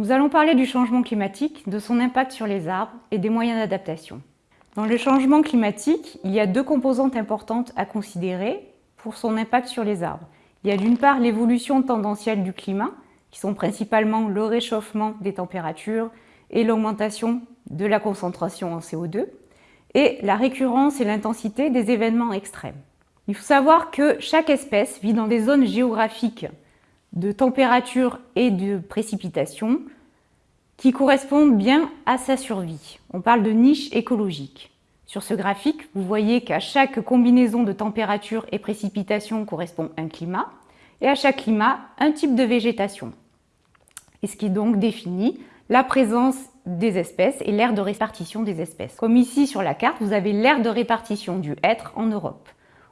Nous allons parler du changement climatique, de son impact sur les arbres et des moyens d'adaptation. Dans le changement climatique, il y a deux composantes importantes à considérer pour son impact sur les arbres. Il y a d'une part l'évolution tendancielle du climat, qui sont principalement le réchauffement des températures et l'augmentation de la concentration en CO2, et la récurrence et l'intensité des événements extrêmes. Il faut savoir que chaque espèce vit dans des zones géographiques de température et de précipitation qui correspondent bien à sa survie. On parle de niche écologique. Sur ce graphique, vous voyez qu'à chaque combinaison de température et précipitation correspond un climat, et à chaque climat, un type de végétation. Et ce qui donc définit la présence des espèces et l'aire de répartition des espèces. Comme ici sur la carte, vous avez l'aire de répartition du hêtre en Europe.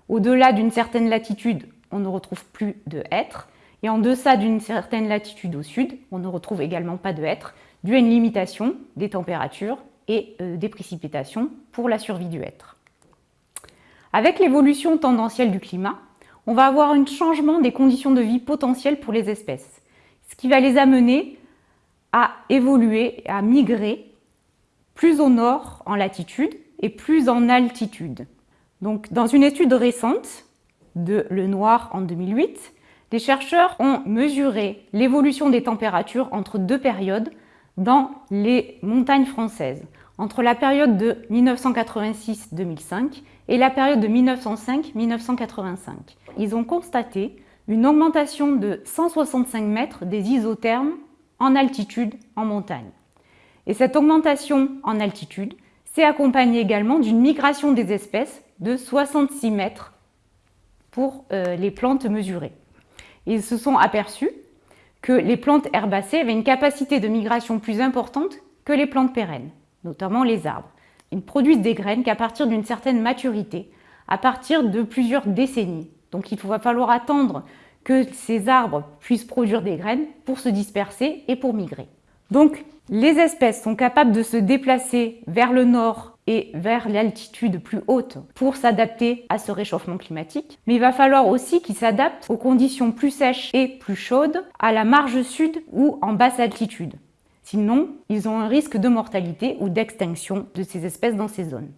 Au-delà d'une certaine latitude, on ne retrouve plus de hêtre, et en deçà d'une certaine latitude au sud, on ne retrouve également pas de hêtre, dû à une limitation des températures et euh, des précipitations pour la survie du hêtre. Avec l'évolution tendancielle du climat, on va avoir un changement des conditions de vie potentielles pour les espèces, ce qui va les amener à évoluer, à migrer plus au nord en latitude et plus en altitude. Donc, dans une étude récente de Le Noir en 2008, les chercheurs ont mesuré l'évolution des températures entre deux périodes dans les montagnes françaises, entre la période de 1986-2005 et la période de 1905-1985. Ils ont constaté une augmentation de 165 mètres des isothermes en altitude en montagne. Et cette augmentation en altitude s'est accompagnée également d'une migration des espèces de 66 mètres pour euh, les plantes mesurées. Ils se sont aperçus que les plantes herbacées avaient une capacité de migration plus importante que les plantes pérennes, notamment les arbres. Ils produisent des graines qu'à partir d'une certaine maturité, à partir de plusieurs décennies. Donc il va falloir attendre que ces arbres puissent produire des graines pour se disperser et pour migrer. Donc les espèces sont capables de se déplacer vers le nord et vers l'altitude plus haute pour s'adapter à ce réchauffement climatique. Mais il va falloir aussi qu'ils s'adaptent aux conditions plus sèches et plus chaudes à la marge sud ou en basse altitude. Sinon, ils ont un risque de mortalité ou d'extinction de ces espèces dans ces zones.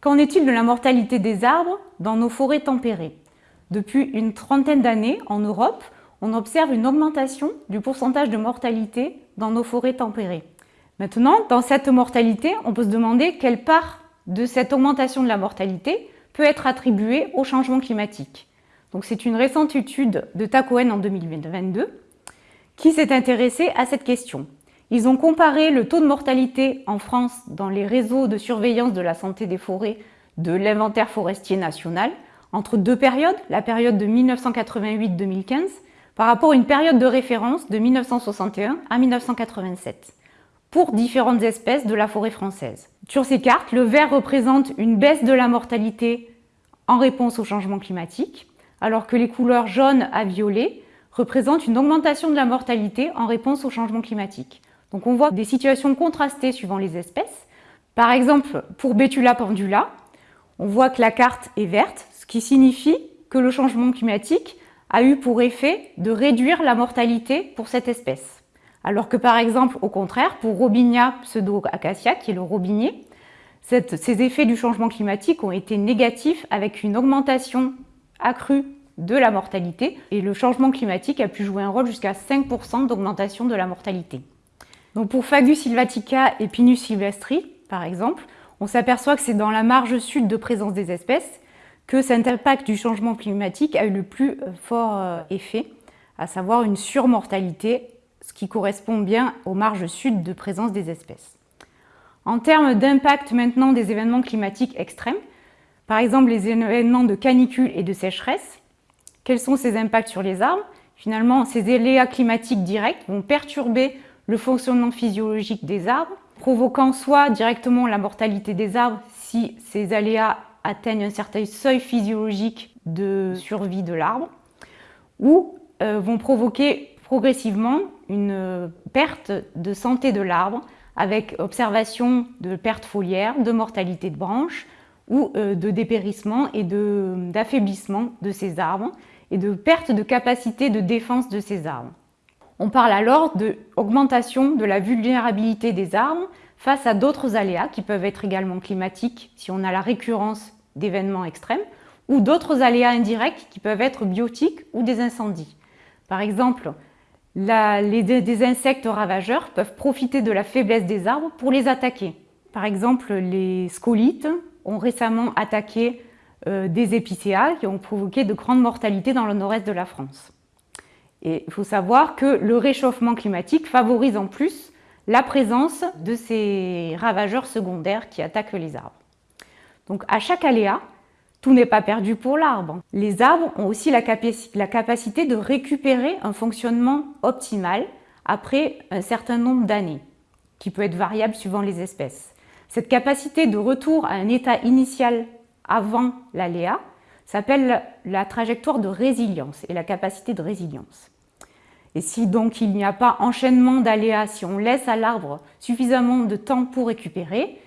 Qu'en est-il de la mortalité des arbres dans nos forêts tempérées? Depuis une trentaine d'années, en Europe, on observe une augmentation du pourcentage de mortalité dans nos forêts tempérées. Maintenant, dans cette mortalité, on peut se demander quelle part de cette augmentation de la mortalité peut être attribuée au changement climatique. Donc c'est une récente étude de Tacoen en 2022 qui s'est intéressée à cette question. Ils ont comparé le taux de mortalité en France dans les réseaux de surveillance de la santé des forêts de l'inventaire forestier national entre deux périodes, la période de 1988-2015 par rapport à une période de référence de 1961 à 1987 pour différentes espèces de la forêt française. Sur ces cartes, le vert représente une baisse de la mortalité en réponse au changement climatique, alors que les couleurs jaune à violet représentent une augmentation de la mortalité en réponse au changement climatique. Donc on voit des situations contrastées suivant les espèces. Par exemple, pour Betula pendula, on voit que la carte est verte, ce qui signifie que le changement climatique a eu pour effet de réduire la mortalité pour cette espèce. Alors que par exemple, au contraire, pour Robinia pseudo-acacia, qui est le robinier, ces effets du changement climatique ont été négatifs avec une augmentation accrue de la mortalité et le changement climatique a pu jouer un rôle jusqu'à 5% d'augmentation de la mortalité. Donc pour Fagus sylvatica et Pinus sylvestri, par exemple, on s'aperçoit que c'est dans la marge sud de présence des espèces que cet impact du changement climatique a eu le plus fort euh, effet, à savoir une surmortalité ce qui correspond bien aux marges sud de présence des espèces. En termes d'impact maintenant des événements climatiques extrêmes, par exemple les événements de canicule et de sécheresse, quels sont ces impacts sur les arbres? Finalement, ces aléas climatiques directs vont perturber le fonctionnement physiologique des arbres, provoquant soit directement la mortalité des arbres si ces aléas atteignent un certain seuil physiologique de survie de l'arbre, ou euh, vont provoquer progressivement une perte de santé de l'arbre avec observation de perte foliaire, de mortalité de branches ou euh, de dépérissement et d'affaiblissement de, ces arbres et de perte de capacité de défense de ces arbres. On parle alors d'augmentation de la vulnérabilité des arbres face à d'autres aléas qui peuvent être également climatiques si on a la récurrence d'événements extrêmes ou d'autres aléas indirects qui peuvent être biotiques ou des incendies. Par exemple, les, insectes ravageurs peuvent profiter de la faiblesse des arbres pour les attaquer. Par exemple, les scolites ont récemment attaqué euh, des épicéas qui ont provoqué de grandes mortalités dans le nord-est de la France. Et il faut savoir que le réchauffement climatique favorise en plus la présence de ces ravageurs secondaires qui attaquent les arbres. Donc à chaque aléa, tout n'est pas perdu pour l'arbre. Les arbres ont aussi la, capacité de récupérer un fonctionnement optimal après un certain nombre d'années, qui peut être variable suivant les espèces. Cette capacité de retour à un état initial avant l'aléa s'appelle la trajectoire de résilience et la capacité de résilience. Et si donc il n'y a pas enchaînement d'aléas, si on laisse à l'arbre suffisamment de temps pour récupérer,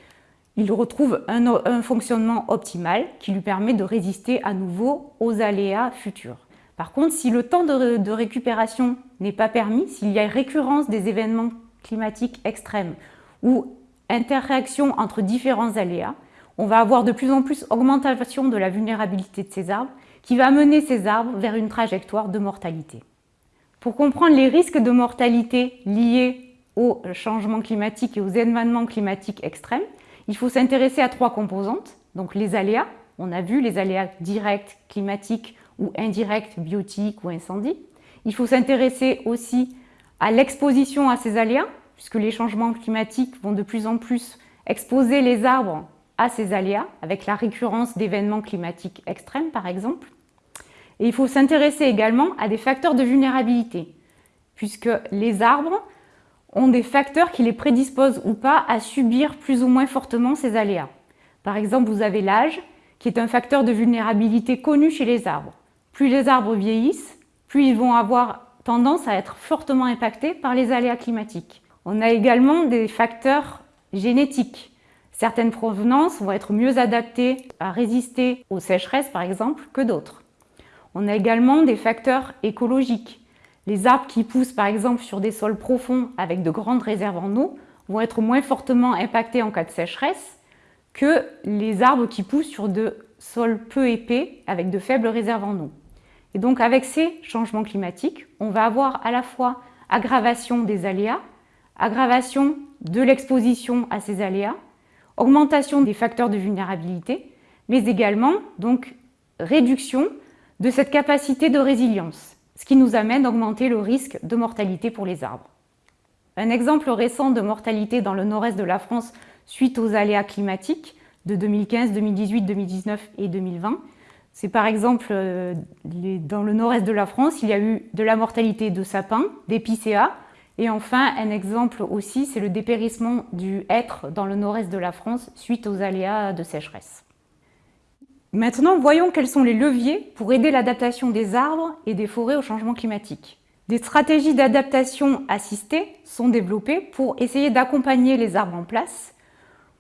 il retrouve un, fonctionnement optimal qui lui permet de résister à nouveau aux aléas futurs. Par contre, si le temps de, récupération n'est pas permis, s'il y a récurrence des événements climatiques extrêmes ou interréaction entre différents aléas, on va avoir de plus en plus augmentation de la vulnérabilité de ces arbres qui va mener ces arbres vers une trajectoire de mortalité. Pour comprendre les risques de mortalité liés au changement climatique et aux événements climatiques extrêmes, il faut s'intéresser à trois composantes, donc les aléas, on a vu les aléas directs, climatiques ou indirects, biotiques ou incendies. Il faut s'intéresser aussi à l'exposition à ces aléas, puisque les changements climatiques vont de plus en plus exposer les arbres à ces aléas, avec la récurrence d'événements climatiques extrêmes par exemple. Et il faut s'intéresser également à des facteurs de vulnérabilité, puisque les arbres ont des facteurs qui les prédisposent ou pas à subir plus ou moins fortement ces aléas. Par exemple, vous avez l'âge, qui est un facteur de vulnérabilité connu chez les arbres. Plus les arbres vieillissent, plus ils vont avoir tendance à être fortement impactés par les aléas climatiques. On a également des facteurs génétiques. Certaines provenances vont être mieux adaptées à résister aux sécheresses, par exemple, que d'autres. On a également des facteurs écologiques. Les arbres qui poussent par exemple sur des sols profonds avec de grandes réserves en eau vont être moins fortement impactés en cas de sécheresse que les arbres qui poussent sur de sols peu épais avec de faibles réserves en eau. Et donc avec ces changements climatiques, on va avoir à la fois aggravation des aléas, aggravation de l'exposition à ces aléas, augmentation des facteurs de vulnérabilité, mais également donc réduction de cette capacité de résilience ce qui nous amène à augmenter le risque de mortalité pour les arbres. Un exemple récent de mortalité dans le nord-est de la France suite aux aléas climatiques de 2015, 2018, 2019 et 2020, c'est par exemple euh, dans le nord-est de la France, il y a eu de la mortalité de sapins, d'épicéas, et enfin un exemple aussi, c'est le dépérissement du hêtre dans le nord-est de la France suite aux aléas de sécheresse. Maintenant, voyons quels sont les leviers pour aider l'adaptation des arbres et des forêts au changement climatique. Des stratégies d'adaptation assistées sont développées pour essayer d'accompagner les arbres en place,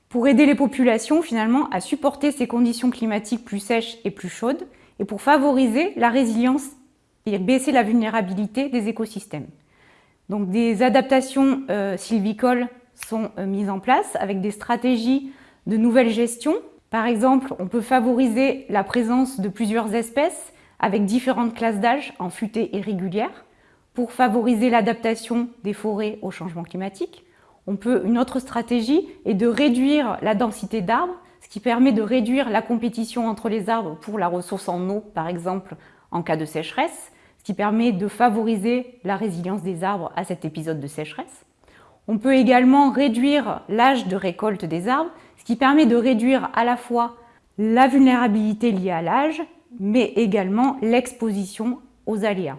pour aider les populations finalement à supporter ces conditions climatiques plus sèches et plus chaudes, et pour favoriser la résilience et baisser la vulnérabilité des écosystèmes. Donc des adaptations euh, sylvicoles sont euh, mises en place avec des stratégies de nouvelle gestion par exemple, on peut favoriser la présence de plusieurs espèces avec différentes classes d'âge en futée et régulière pour favoriser l'adaptation des forêts au changement climatique. On peut, une autre stratégie est de réduire la densité d'arbres, ce qui permet de réduire la compétition entre les arbres pour la ressource en eau, par exemple en cas de sécheresse, ce qui permet de favoriser la résilience des arbres à cet épisode de sécheresse. On peut également réduire l'âge de récolte des arbres, ce qui permet de réduire à la fois la vulnérabilité liée à l'âge, mais également l'exposition aux aléas.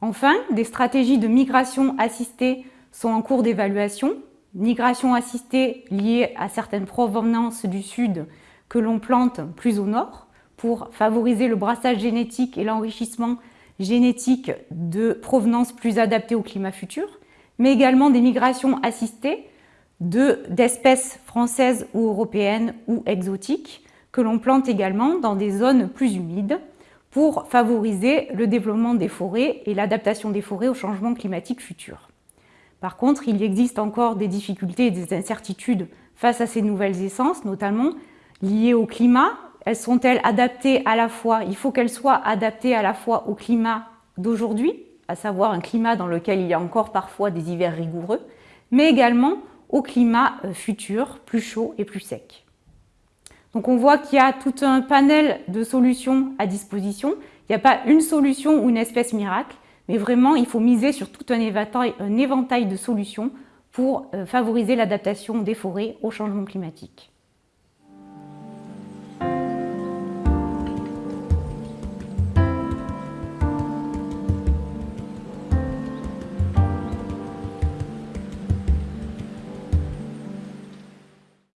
Enfin, des stratégies de migration assistée sont en cours d'évaluation. Migration assistée liée à certaines provenances du sud que l'on plante plus au nord pour favoriser le brassage génétique et l'enrichissement génétique de provenances plus adaptées au climat futur, mais également des migrations assistées d'espèces françaises ou européennes ou exotiques que l'on plante également dans des zones plus humides pour favoriser le développement des forêts et l'adaptation des forêts au changement climatique futur. Par contre, il existe encore des difficultés et des incertitudes face à ces nouvelles essences, notamment liées au climat. Elles sont-elles adaptées à la fois, il faut qu'elles soient adaptées à la fois au climat d'aujourd'hui, à savoir un climat dans lequel il y a encore parfois des hivers rigoureux, mais également au climat euh, futur, plus chaud et plus sec. Donc on voit qu'il y a tout un panel de solutions à disposition. Il n'y a pas une solution ou une espèce miracle, mais vraiment il faut miser sur tout un éventail, de solutions pour euh, favoriser l'adaptation des forêts au changement climatique.